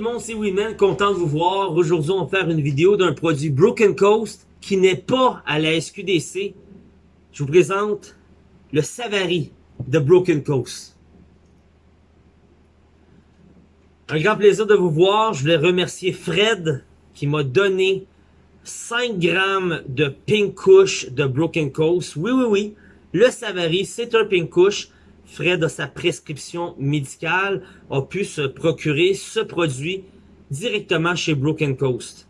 le monde, c'est Winman, content de vous voir. Aujourd'hui, on va faire une vidéo d'un produit Broken Coast qui n'est pas à la SQDC. Je vous présente le Savary de Broken Coast. Un grand plaisir de vous voir. Je voulais remercier Fred qui m'a donné 5 grammes de Pink Kush de Broken Coast. Oui, oui, oui. Le Savary, c'est un Pink Kush. Fred, de sa prescription médicale, a pu se procurer ce produit directement chez Broken Coast.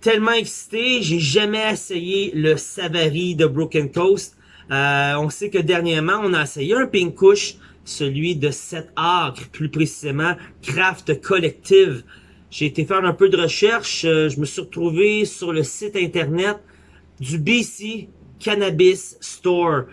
Tellement excité, j'ai jamais essayé le Savary de Broken Coast. Euh, on sait que dernièrement, on a essayé un Pink celui de 7 acres, plus précisément Craft Collective. J'ai été faire un peu de recherche, euh, je me suis retrouvé sur le site internet du BC Cannabis Store.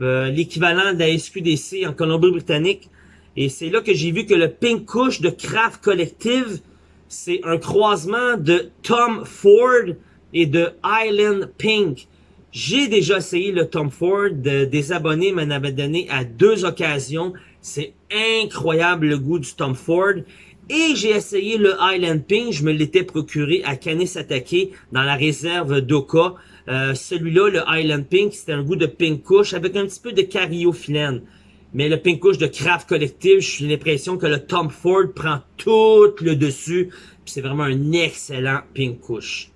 Euh, l'équivalent de la SQDC en Colombie-Britannique. Et c'est là que j'ai vu que le Pink Kush de Craft Collective, c'est un croisement de Tom Ford et de Island Pink. J'ai déjà essayé le Tom Ford, des abonnés m'en avaient donné à deux occasions. C'est incroyable le goût du Tom Ford. Et j'ai essayé le Island Pink, je me l'étais procuré à Canis Attaqué dans la réserve d'Oka. Euh, celui-là, le Island Pink, c'était un goût de pink couche avec un petit peu de cariophyllène. Mais le pink couche de Craft Collective, j'ai l'impression que le Tom Ford prend tout le dessus. C'est vraiment un excellent pink couche.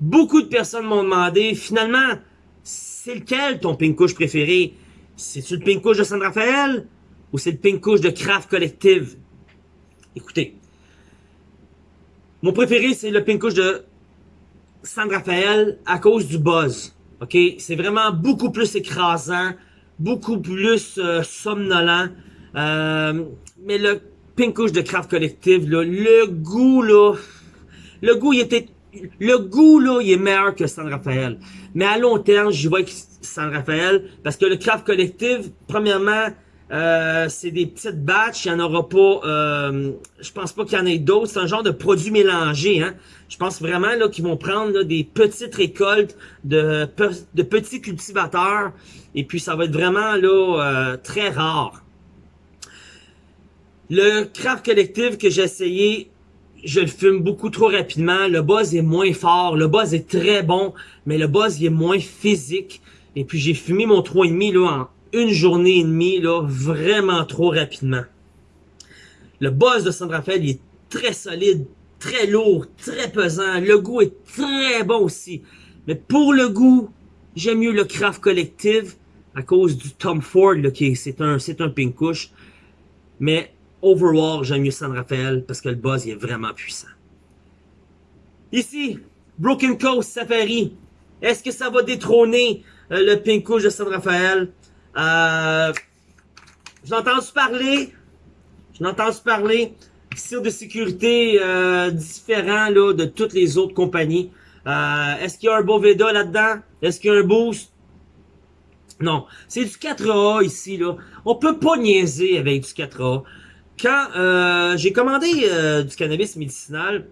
Beaucoup de personnes m'ont demandé, finalement, c'est lequel ton pink couche préféré? C'est-tu le pink couche de San Rafael ou c'est le pink couche de Craft Collective? Écoutez, mon préféré, c'est le pink couche de San Rafael à cause du buzz. OK? C'est vraiment beaucoup plus écrasant, beaucoup plus euh, somnolent. Euh, mais le Pink de Craft Collective, le goût, là, le goût, il était, le goût, là, il est meilleur que San Rafael. Mais à long terme, j'y vois San Rafael, parce que le Craft Collective, premièrement, euh, c'est des petites batches, il n'y en aura pas, euh, je pense pas qu'il y en ait d'autres, c'est un genre de produit mélangé, hein. Je pense vraiment là qu'ils vont prendre des petites récoltes de, petits cultivateurs, et puis ça va être vraiment là euh, très rare. Le craft collectif que j'ai essayé, je le fume beaucoup trop rapidement, le buzz est moins fort, le buzz est très bon, mais le buzz est moins physique, et puis j'ai fumé mon 3,5 là en une journée et demie, là, vraiment trop rapidement. Le boss de il est très solide, très lourd, très pesant. Le goût est très bon aussi. Mais pour le goût, j'aime mieux le Craft Collective à cause du Tom Ford, là, qui c'est un, c'est un pink. Mais overall, j'aime mieux San Rafael parce que le buzz il est vraiment puissant. Ici, Broken Coast Safari. Est-ce que ça va détrôner euh, le pink couche de San Rafael? Euh, J'en entendu parler. J'en entendu parler. De sécurité euh, différent là, de toutes les autres compagnies. Euh, Est-ce qu'il y a un Boveda là-dedans? Est-ce qu'il y a un boost? Non. C'est du 4A ici. là. On peut pas niaiser avec du 4A. Quand euh, j'ai commandé euh, du cannabis médicinal,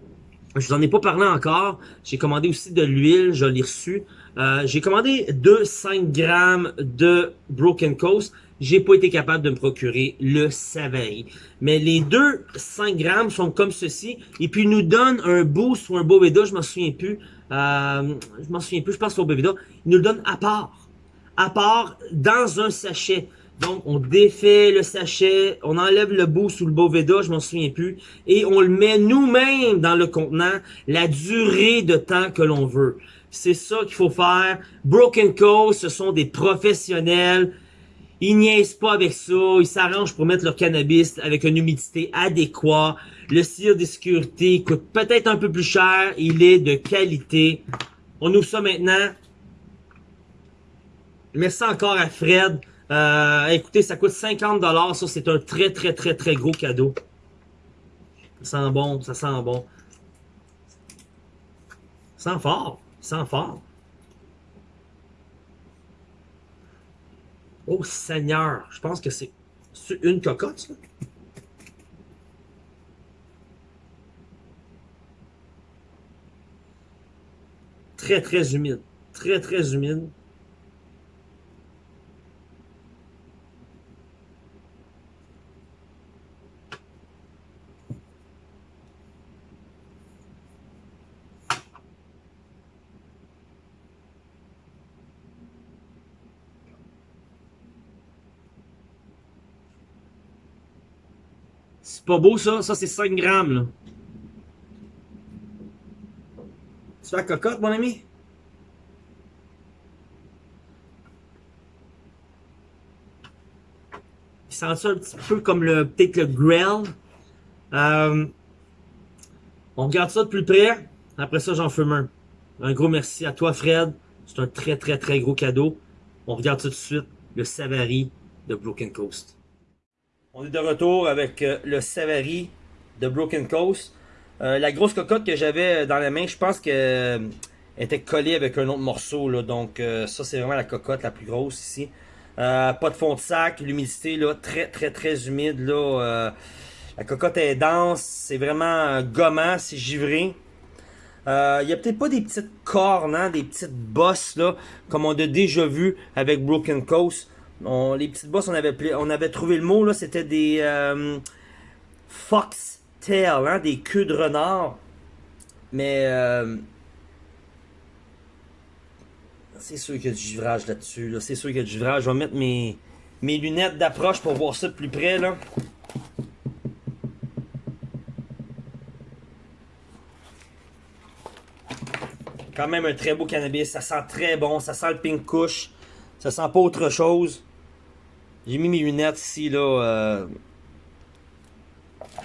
je vous en ai pas parlé encore. J'ai commandé aussi de l'huile, je l'ai reçu. Euh, j'ai commandé 2 5 grammes de Broken Coast. J'ai pas été capable de me procurer le Savary. Mais les deux 5 grammes sont comme ceci. Et puis, ils nous donnent un boost ou un Boveda, je m'en souviens plus. Euh, je m'en souviens plus, je pense au Boveda. Ils nous le donnent à part. À part, dans un sachet. Donc, on défait le sachet, on enlève le boost ou le Boveda, je m'en souviens plus, et on le met nous-mêmes dans le contenant, la durée de temps que l'on veut. C'est ça qu'il faut faire. Broken Coast, ce sont des professionnels. Ils niaisent pas avec ça. Ils s'arrangent pour mettre leur cannabis avec une humidité adéquate. Le cire de sécurité coûte peut-être un peu plus cher. Il est de qualité. On ouvre ça maintenant. Merci encore à Fred. Euh, écoutez, ça coûte 50$. Ça, c'est un très, très, très, très gros cadeau. Ça sent bon. Ça sent bon. Ça sent fort. Sans fort. Oh Seigneur, je pense que c'est une cocotte, ça. Très, très humide. Très, très humide. C'est pas beau ça? Ça c'est 5 grammes là. Tu fais la cocotte mon ami? Il sent ça un petit peu comme le peut-être le grell. Euh, on regarde ça de plus près. Après ça, j'en fume un. Un gros merci à toi, Fred. C'est un très, très, très gros cadeau. On regarde ça tout de suite. Le Savary de Broken Coast. On est de retour avec euh, le Savary de Broken Coast. Euh, la grosse cocotte que j'avais dans la main, je pense qu'elle était collée avec un autre morceau. Là, donc ça, c'est vraiment la cocotte la plus grosse ici. pas de fond de sac, l'humidité là, très très très humide. Là, la cocotte est dense, c'est vraiment gommant, c'est givré. Il euh, n'y a peut-être pas des petites cornes, hein, des petites bosses, là, comme on a déjà vu avec Broken Coast. Les petites bosses, on avait, trouvé le mot, là, c'était des euh, fox tail, hein, des queues de renard. Mais euh, c'est sûr qu'il y a du givrage là-dessus. C'est sûr qu'il y a du givrage. Je vais mettre mes, lunettes d'approche pour voir ça de plus près. Là. Quand même un très beau cannabis. Ça sent très bon. Ça sent le pink kush. Ça sent pas autre chose. J'ai mis mes lunettes ici, là. Euh...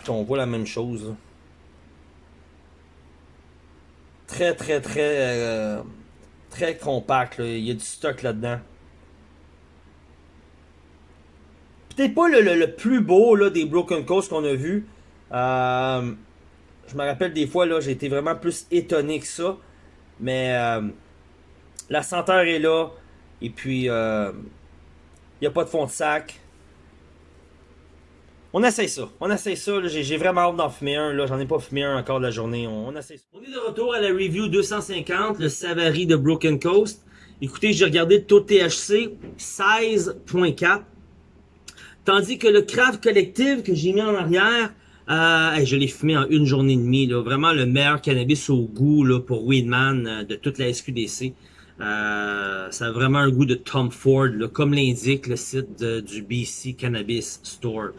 On voit la même chose. Très, très, très... Euh, très compact. Il y a du stock là-dedans. Peut-être pas le, plus beau là, des Broken Coast qu'on a vu. Euh, je me rappelle des fois, là, j'ai été vraiment plus étonné que ça. Mais la senteur est là. Et puis, il n'y a pas de fond de sac. On essaye ça. On essaye ça. J'ai vraiment hâte d'en fumer un. J'en ai pas fumé un encore de la journée. On, on, essaye ça. On est de retour à la review 250, le Savary de Broken Coast. Écoutez, j'ai regardé taux THC, 16.4. Tandis que le Craft Collective que j'ai mis en arrière, euh, je l'ai fumé en une journée et demie. Là. Vraiment le meilleur cannabis au goût pour Weedman euh, de toute la SQDC. Euh, ça a vraiment un goût de Tom Ford, là, comme l'indique le site du BC Cannabis Store.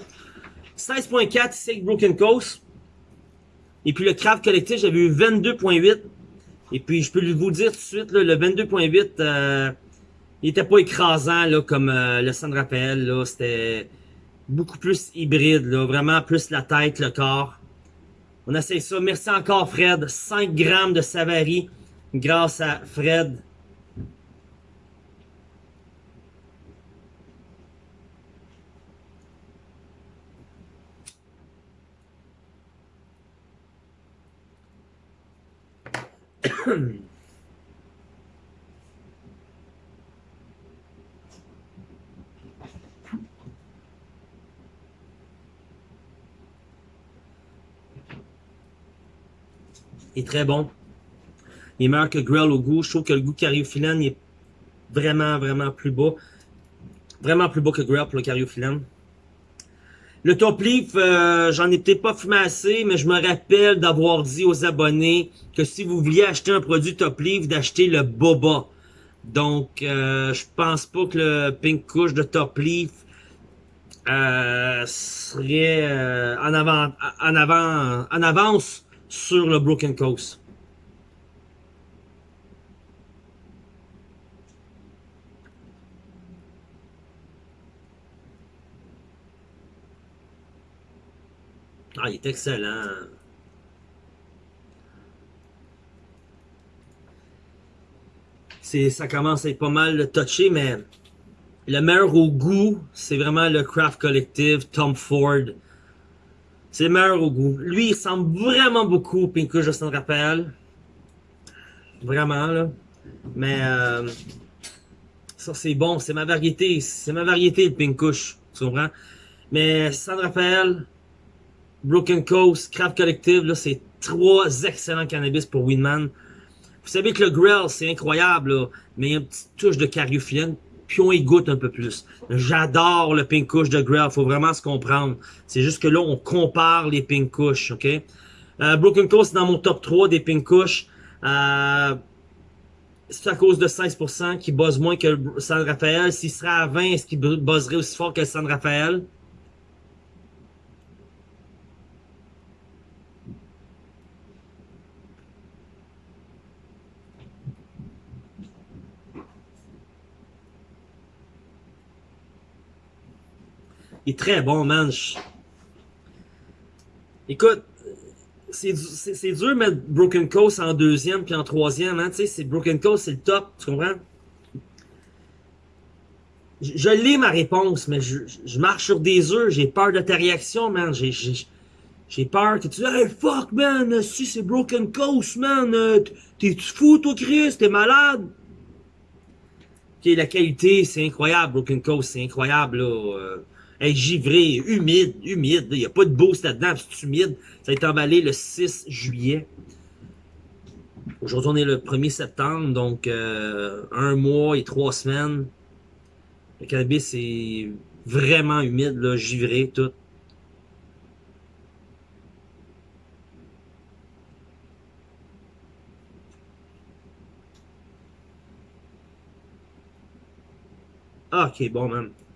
16.4 ici avec Broken Coast. Et puis le Craft Collectif, j'avais eu 22.8. Et puis je peux vous dire tout de suite, là, le 22.8, euh, il était pas écrasant là, comme euh, le San Rafael. C'était beaucoup plus hybride, là, vraiment plus la tête, le corps. On essaie ça. Merci encore, Fred. 5 grammes de Savary grâce à Fred. est très bon. Il est meilleur que Grill au goût. Je trouve que le goût cariophyllène est vraiment, vraiment plus beau. Vraiment plus beau que Grill pour le cariophyllène. Le top leaf, euh, j'en ai peut-être pas fumé mais je me rappelle d'avoir dit aux abonnés que si vous vouliez acheter un produit top leaf, d'acheter le Boba. Donc, euh, je pense pas que le Pink Kush de top leaf euh, serait euh, en avant, en avant, en avance sur le Broken Coast. Ah, il est excellent. Ça commence à être pas mal touché, mais le meilleur au goût, c'est vraiment le Craft Collective, Tom Ford. C'est meilleur au goût. Lui, il ressemble vraiment beaucoup au Pinkush de San Rafael. Vraiment, là. Mais, euh, ça, c'est bon. C'est ma variété. C'est ma variété, le Pinkush. Tu comprends? Mais San Rafael, Broken Coast, Craft Collective, là, c'est trois excellents cannabis pour Winman. Vous savez que le grill, c'est incroyable, là, mais il y a une petite touche de cariophyllène puis on y goûte un peu plus. J'adore le pink kush de Grail, faut vraiment se comprendre. C'est juste que là, on compare les pink kush, ok? Euh, Broken Coast, dans mon top 3 des pink kush. Euh, c'est à cause de 16% qui buzz moins que San Rafael. S'il serait à 20, est-ce qu'il buzzerait aussi fort que San Rafael? Il est très bon, man. Écoute, c'est dur de mettre Broken Coast en deuxième puis en troisième, hein, tu sais, Broken Coast, c'est le top, tu comprends? Je, je lis ma réponse, mais je, je marche sur des œufs, j'ai peur de ta réaction, man, j'ai peur que tu dis Hey fuck man, si c'est Broken Coast, man, euh, t'es fou toi Chris, t'es malade? Ok, la qualité, c'est incroyable, Broken Coast, c'est incroyable là. Hey, givré, humide, humide, il n'y a pas de boost là-dedans, c'est humide. Ça a été emballé le 6 juillet. Aujourd'hui, on est le 1er septembre, donc euh, un mois et trois semaines. Le cannabis est vraiment humide, là, givré, tout. Ah, ok, bon, man.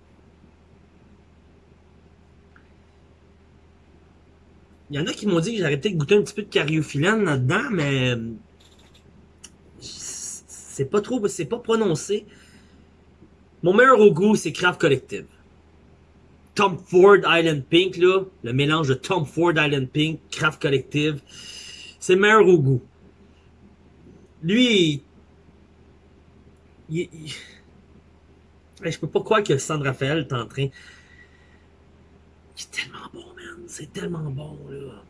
Il y en a qui m'ont dit que j'aurais peut-être goûté un petit peu de cariophyllène là-dedans, mais c'est pas trop, c'est pas prononcé. Mon meilleur au goût, c'est Craft Collective. Tom Ford Island Pink, là, le mélange de Tom Ford Island Pink, Craft Collective, c'est meilleur au goût. Lui, je peux pas croire que San Rafael est en train. Il est tellement bon. C'est tellement bon, là.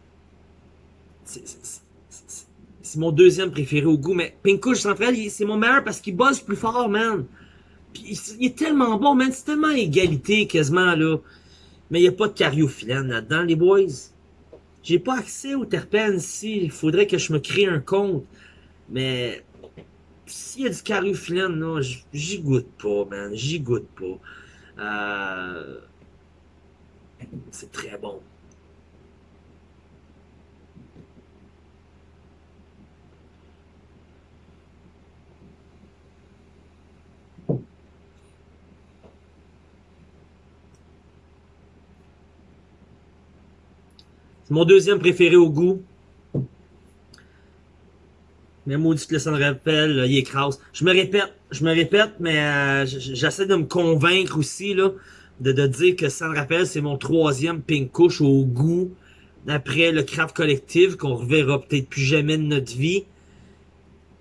C'est mon deuxième préféré au goût, mais San Rafael, c'est mon meilleur parce qu'il bosse plus fort, man. Il est tellement bon, man. C'est tellement égalité, quasiment, là. Mais il n'y a pas de cariophyllène là-dedans, les boys. J'ai pas accès aux terpènes ici. Il faudrait que je me crée un compte. Mais s'il y a du cariophyllène, non, j'y goûte pas, man. J'y goûte pas. Euh, c'est très bon. Mon deuxième préféré au goût. Mais maudit le sang rappel, il écrase. Je me répète, je me répète, mais euh, j'essaie de me convaincre aussi là, de, de dire que San rappel, c'est mon troisième pink couche au goût d'après le craft collectif qu'on reverra peut-être plus jamais de notre vie.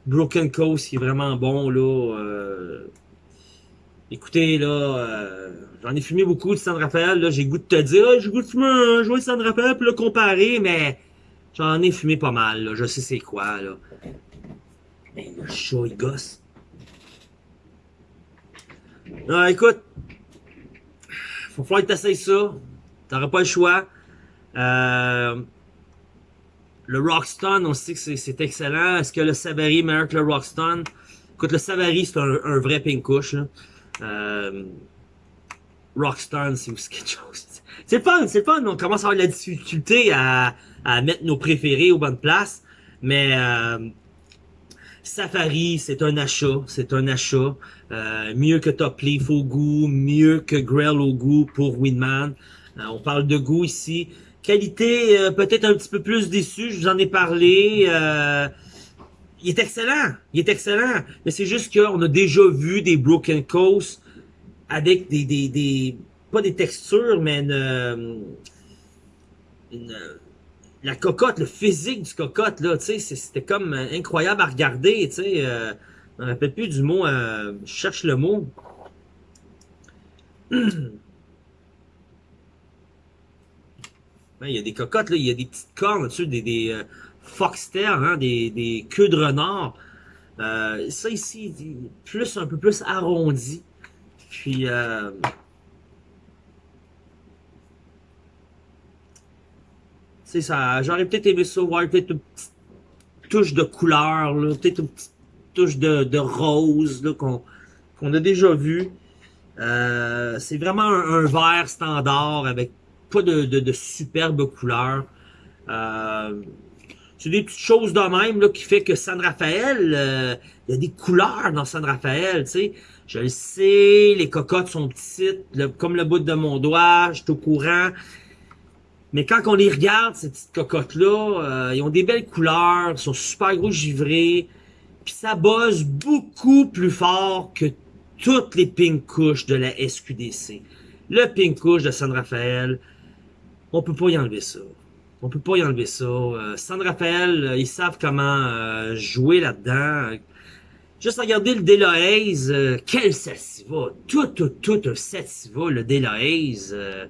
Broken Coast qui est vraiment bon là. Euh... Écoutez là, euh... j'en ai fumé beaucoup de San Rafael, là, j'ai goût de te dire, ah, j'ai goût de fumer un joint de San Rafael puis le comparer, mais j'en ai fumé pas mal, là. je sais c'est quoi là. Mais le chat, il gosse. Non, écoute. Faut falloir que t'essayes ça. T'auras pas le choix. Euh, le Rockstone, on sait que c'est excellent. Est-ce que le Savary est meilleur que le Rockstone? Écoute, le Savary, c'est un, vrai pink couche. Euh, Rockstone, c'est aussi quelque chose. C'est fun, c'est fun. On commence à avoir de la difficulté à, à mettre nos préférés aux bonnes places. Mais euh, Safari, c'est un achat, c'est un achat. Euh, mieux que Top Leaf au goût, mieux que Grell au goût pour Winman. Euh, on parle de goût ici. Qualité, euh, peut-être un petit peu plus déçu, je vous en ai parlé. Il est excellent, il est excellent. Mais c'est juste qu'on a déjà vu des Broken Coast avec des, des, des pas des textures, mais une, une la cocotte, le physique du cocotte, là, tu sais, c'était comme euh, incroyable à regarder, tu sais. Euh, je me rappelle plus du mot, euh, je cherche le mot. il y a des cocottes, là, il y a des petites cornes dessus, des, des euh, hein, des, des queues de renard. ça ici, plus un peu plus arrondi. Puis, C'est ça, j'aurais peut-être aimé ça, voir peut-être une petite touche de couleur, peut-être une petite touche de, de rose qu'on qu'on a déjà vu. Euh, c'est vraiment un, vert standard avec pas de, de, de superbes couleurs. Euh, c'est des petites choses de même là, qui fait que San Rafael, euh, il y a des couleurs dans San Rafael, tu sais. Je le sais, les cocottes sont petites, comme le bout de mon doigt, je suis au courant. Mais quand on les regarde, ces petites cocottes-là, euh, ils ont des belles couleurs, ils sont super gros givrés, puis ça bosse beaucoup plus fort que toutes les pink couches de la SQDC. le Pink Couche de San Rafael. On peut pas y enlever ça. On peut pas y enlever ça. Euh, San Rafael, euh, ils savent comment euh, jouer là-dedans. Juste regarder le Deloaze, euh, quel sativa. Tout, tout, tout un sativa, le Deloaze. Euh,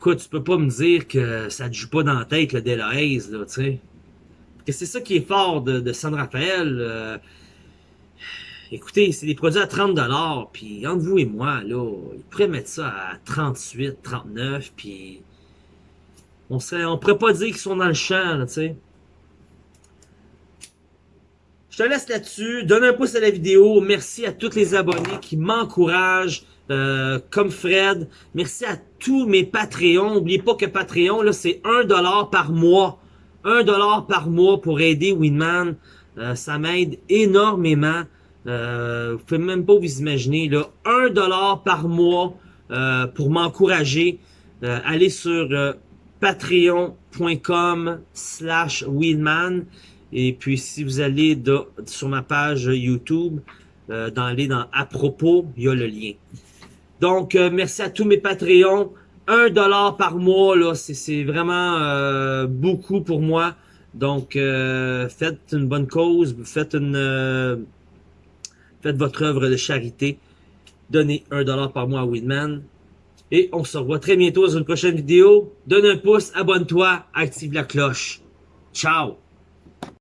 tu peux pas me dire que ça te joue pas dans la tête, le Deloaze, là, tu sais. Que c'est ça qui est fort de, de San Rafael. euh, écoutez, c'est des produits à 30$, puis entre vous et moi, là, ils pourraient mettre ça à 38, 39, puis on serait, on pourrait pas dire qu'ils sont dans le champ, tu sais. Je te laisse là-dessus. Donne un pouce à la vidéo. Merci à tous les abonnés qui m'encouragent, euh, comme Fred. Merci à tous mes Patreons. N'oubliez pas que Patreon, là, c'est 1$ par mois. 1$ par mois pour aider Winman. Euh, ça m'aide énormément. Euh, vous pouvez même pas vous imaginer. Là, 1$ par mois euh, pour m'encourager. Euh, allez sur euh, patreon.com slash Winman. Et puis, si vous allez de- sur ma page YouTube, euh, dans aller dans à propos, il y a le lien. Donc, euh, merci à tous mes Patreons. Un dollar par mois, là, c'est- vraiment euh, beaucoup pour moi. Donc, euh, faites une bonne cause, faites une, faites votre œuvre de charité. Donnez un dollar par mois à Winman. Et on se revoit très bientôt dans une prochaine vidéo. Donne un pouce, abonne-toi, active la cloche. Ciao!